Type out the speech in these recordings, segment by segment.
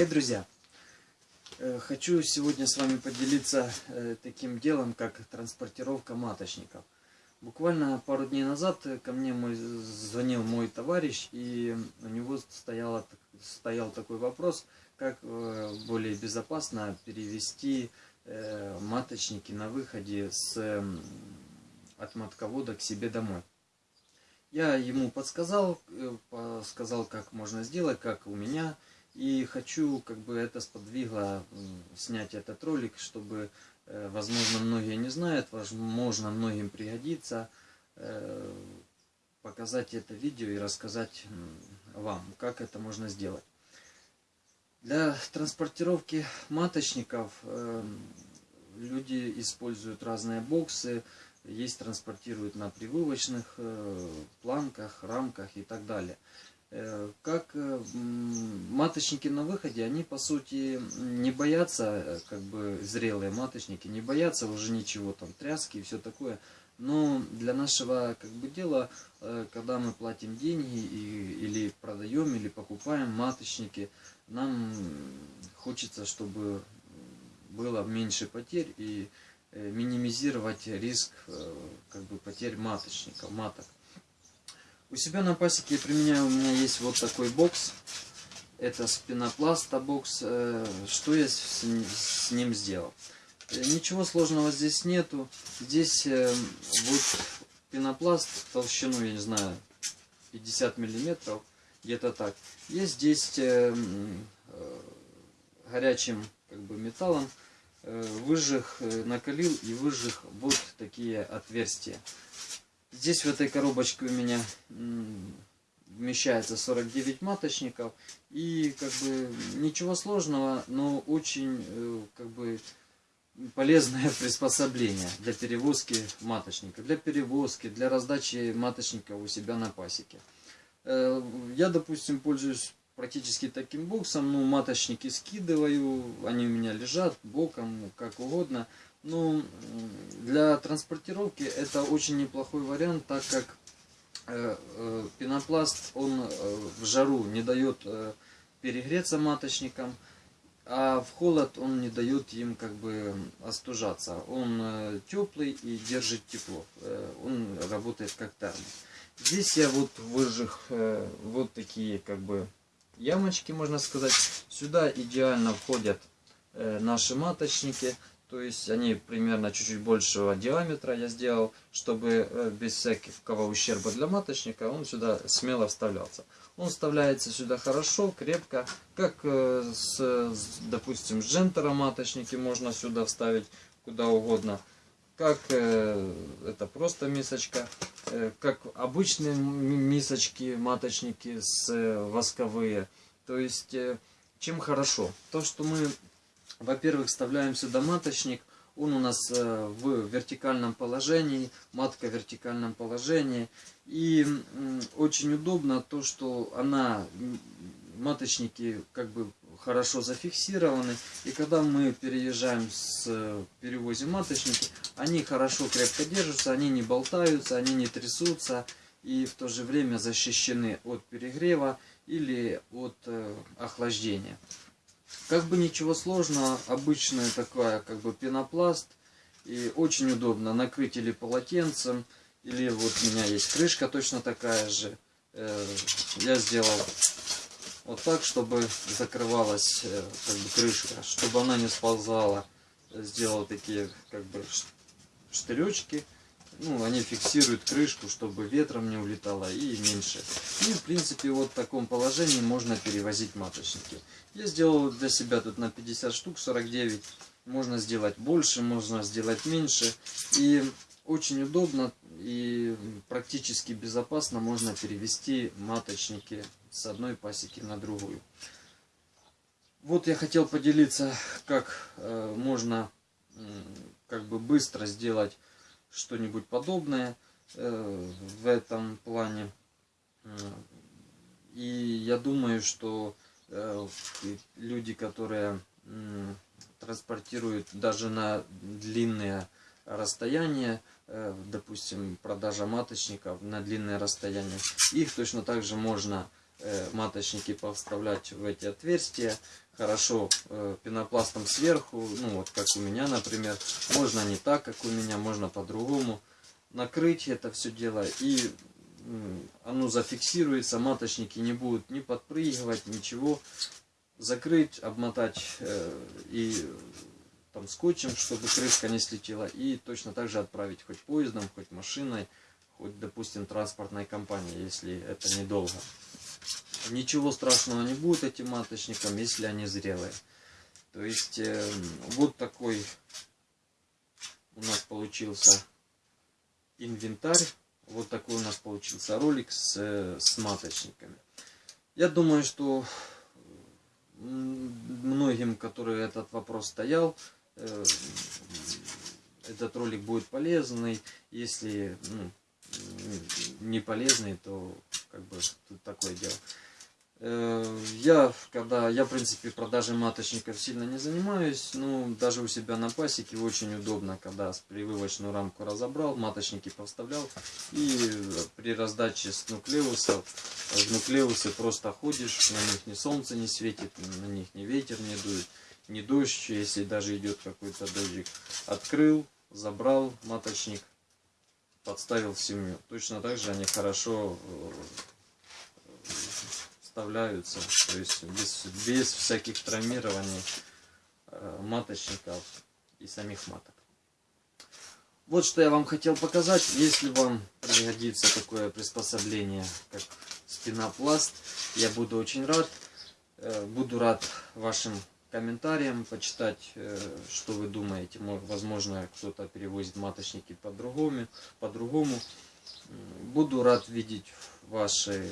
Привет, друзья! Э, хочу сегодня с вами поделиться э, таким делом, как транспортировка маточников. Буквально пару дней назад ко мне мой, звонил мой товарищ, и у него стояла, стоял такой вопрос, как э, более безопасно перевести маточники на выходе с, от матковода к себе домой. Я ему подсказал, сказал, как можно сделать, как у меня и хочу, как бы это сподвигло снять этот ролик, чтобы, э, возможно, многие не знают, возможно, многим пригодится э, показать это видео и рассказать вам, как это можно сделать. Для транспортировки маточников э, люди используют разные боксы, есть транспортируют на прививочных планках, рамках и так далее. Э, как э, маточники на выходе, они по сути не боятся, э, как бы зрелые маточники, не боятся уже ничего, там тряски и все такое. Но для нашего как бы дела, когда мы платим деньги и, или продаем, или покупаем маточники, нам хочется, чтобы было меньше потерь и минимизировать риск как бы потерь маточников, маток. У себя на пасеке я применяю, у меня есть вот такой бокс. Это спинопласта бокс. Э, что я с ним сделал? Э, ничего сложного здесь нету. Здесь э, вот пенопласт толщину, я не знаю, 50 миллиметров, где-то так. Я здесь горячим как бы металлом выжег, накалил и выжег вот такие отверстия. Здесь в этой коробочке у меня вмещается 49 маточников. И как бы ничего сложного, но очень э, как бы полезное приспособление для перевозки маточника. Для перевозки, для раздачи маточников у себя на пасеке. Э, я, допустим, пользуюсь практически таким боксом. Ну, маточники скидываю, они у меня лежат боком, как угодно. Ну, для транспортировки это очень неплохой вариант, так как э, э, пенопласт, он э, в жару не дает перегреться маточникам, а в холод он не дает им как бы остужаться. Он теплый и держит тепло. Он работает как термос. Здесь я вот выжег э, вот такие как бы ямочки, можно сказать. Сюда идеально входят э, наши маточники. То есть они примерно чуть-чуть большего диаметра я сделал, чтобы э, без всякого ущерба для маточника он сюда смело вставлялся. Он вставляется сюда хорошо, крепко, как э, с, допустим, с джентера маточники можно сюда вставить куда угодно. Как это просто мисочка, как обычные мисочки, маточники с восковые. То есть, чем хорошо? То, что мы во-первых, вставляем сюда маточник. Он у нас э, в вертикальном положении, матка в вертикальном положении. И очень удобно то, что она, маточники как бы хорошо зафиксированы. И когда мы переезжаем с перевозим маточники, они хорошо крепко держатся, они не болтаются, они не трясутся. И в то же время защищены от перегрева или от э, охлаждения. Как бы ничего сложного, обычная такая как бы пенопласт. И очень удобно накрыть или полотенцем, или вот у меня есть крышка точно такая же. Э, я сделал вот так, чтобы закрывалась э, как бы крышка, чтобы она не сползала. Сделал такие как бы штыречки ну, они фиксируют крышку, чтобы ветром не улетало и меньше. И, в принципе, вот в таком положении можно перевозить маточники. Я сделал для себя тут на 50 штук, 49. Можно сделать больше, можно сделать меньше. И очень удобно и практически безопасно можно перевести маточники с одной пасеки на другую. Вот я хотел поделиться, как э, можно как бы быстро сделать что-нибудь подобное э, в этом плане. И я думаю, что э, люди, которые транспортируют даже на длинные расстояния, допустим, продажа маточников на длинное расстояние, их точно так же можно маточники повставлять в эти отверстия. Хорошо э, пенопластом сверху, ну вот как у меня, например. Можно не так, как у меня, можно по-другому. Накрыть это все дело и оно зафиксируется, маточники не будут ни подпрыгивать, ничего. Закрыть, обмотать э, и там скотчем, чтобы крышка не слетела. И точно так же отправить хоть поездом, хоть машиной, хоть, допустим, транспортной компанией, если это недолго. Ничего страшного не будет этим маточникам, если они зрелые. То есть э, вот такой у нас получился инвентарь. Вот такой у нас получился ролик с, э, с маточниками. Я думаю, что многим, которые этот вопрос стоял, э, этот ролик будет полезный. Если ну, не полезный, то как бы тут такое дело. Э, я, когда, я, в принципе, продажей маточников сильно не занимаюсь, но даже у себя на пасеке очень удобно, когда прививочную рамку разобрал, маточники поставлял, и при раздаче с нуклеусов, в нуклеусы просто ходишь, на них ни солнце не светит, на них ни ветер не дует, ни дождь, если даже идет какой-то дождик, открыл, забрал маточник, подставил семью. Точно так же они хорошо э, вставляются, то есть без, без всяких травмирований э, маточников и самих маток. Вот что я вам хотел показать. Если вам пригодится такое приспособление, как спинопласт, я буду очень рад. Э, буду рад вашим комментариям, почитать, э, что вы думаете. Возможно, кто-то перевозит маточники по-другому. по-другому. Буду рад видеть ваши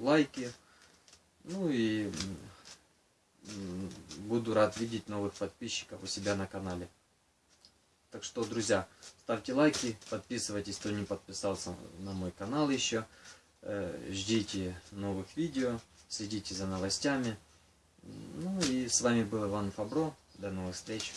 лайки, ну и буду рад видеть новых подписчиков у себя на канале. Так что, друзья, ставьте лайки, подписывайтесь, кто не подписался на мой канал еще. Э, ждите новых видео, следите за новостями. Ну и с вами был Иван Фабро. До новых встреч.